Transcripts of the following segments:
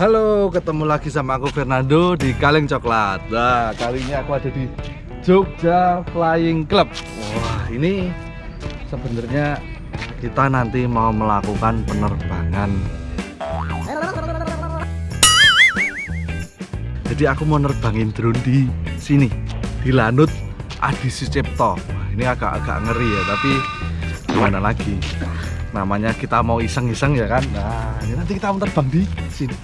Halo, ketemu lagi sama aku Fernando di Kaleng Coklat. Nah, kali ini aku ada di Jogja Flying Club. Wah, ini sebenarnya kita nanti mau melakukan penerbangan. Jadi aku mau nerbangin drone di sini, di Lanut Adi Sucipto. Wah, ini agak-agak ngeri ya, tapi gimana lagi? Namanya kita mau iseng-iseng ya kan. Nah, ini nanti kita mau terbang di sini.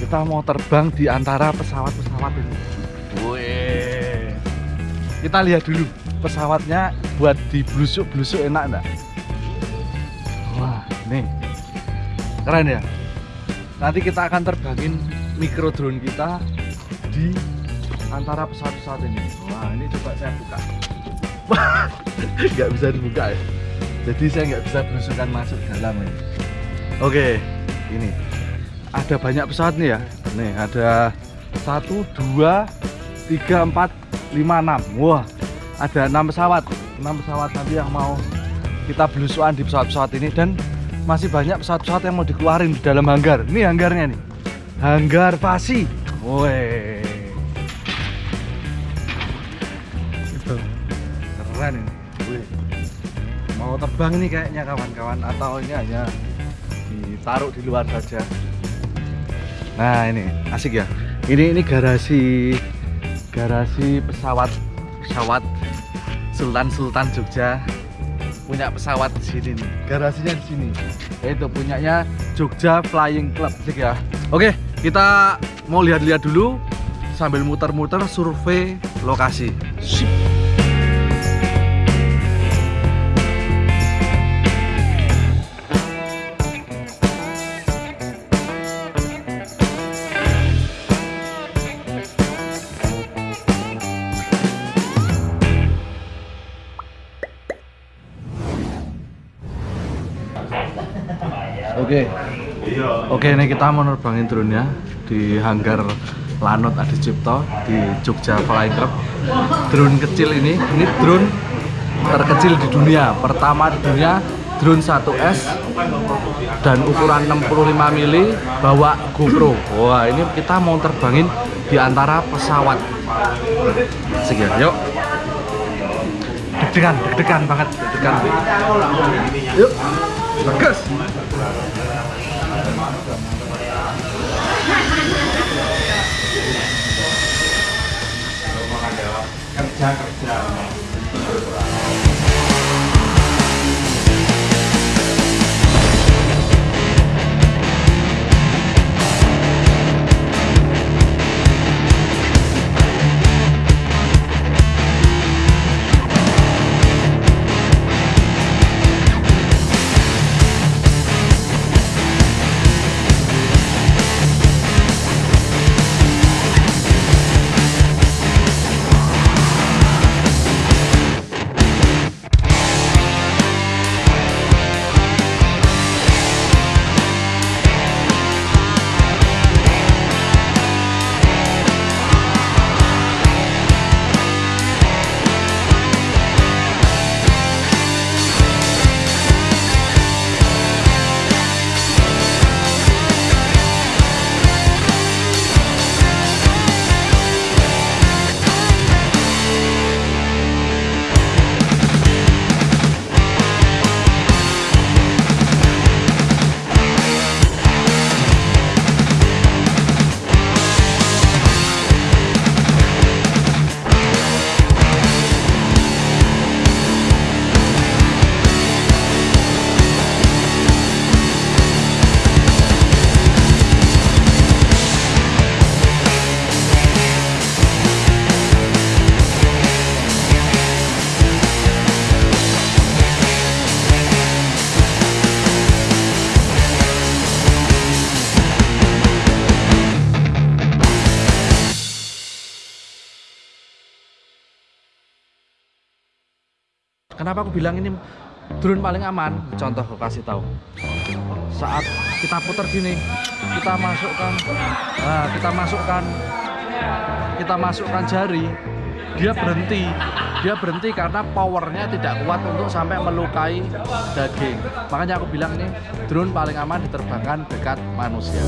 Kita mau terbang di antara pesawat-pesawat ini. Wih. kita lihat dulu pesawatnya buat di blusuk-blusuk enak enggak? Wah ini keren ya. Nanti kita akan terbangin mikro drone kita di antara pesawat-pesawat ini. Wah ini coba saya buka. Nggak bisa dibuka ya jadi saya nggak bisa belusukan masuk dalam ini. Oke ini. Ada banyak pesawat nih ya. Nih ada satu dua tiga empat lima enam. Wah ada enam pesawat. Enam pesawat nanti yang mau kita belusuan di pesawat-pesawat ini. Dan masih banyak pesawat-pesawat yang mau dikeluarin di dalam hanggar. Ini hanggarnya nih. Hanggar pasi woi keren ini. Mau terbang ini kayaknya kawan-kawan atau ini hanya ditaruh di luar saja Nah ini asik ya. Ini ini garasi garasi pesawat pesawat Sultan Sultan Jogja punya pesawat di sini nih. Garasinya di sini. Itu punyanya Jogja Flying Club asik ya. Oke kita mau lihat-lihat dulu sambil muter-muter survei lokasi. Sip. Oke. Oke, ini kita mau nerbangin drone ya di hanggar Lanut Adi Cipto di Jogja Flying Club. Drone kecil ini, ini drone terkecil di dunia. Pertama di dunia drone 1S dan ukuran 65 mili bawa GoPro. Wah, ini kita mau terbangin di antara pesawat. Sekian, yuk. Deg-degan, deg-degan banget, deg-degan. Yuk. Bagus. chakras. Kenapa aku bilang ini drone paling aman? Contoh aku kasih tahu. Saat kita putar gini, kita masukkan, nah, kita masukkan, kita masukkan jari, dia berhenti. Dia berhenti karena powernya tidak kuat untuk sampai melukai daging. Makanya aku bilang ini drone paling aman diterbangkan dekat manusia.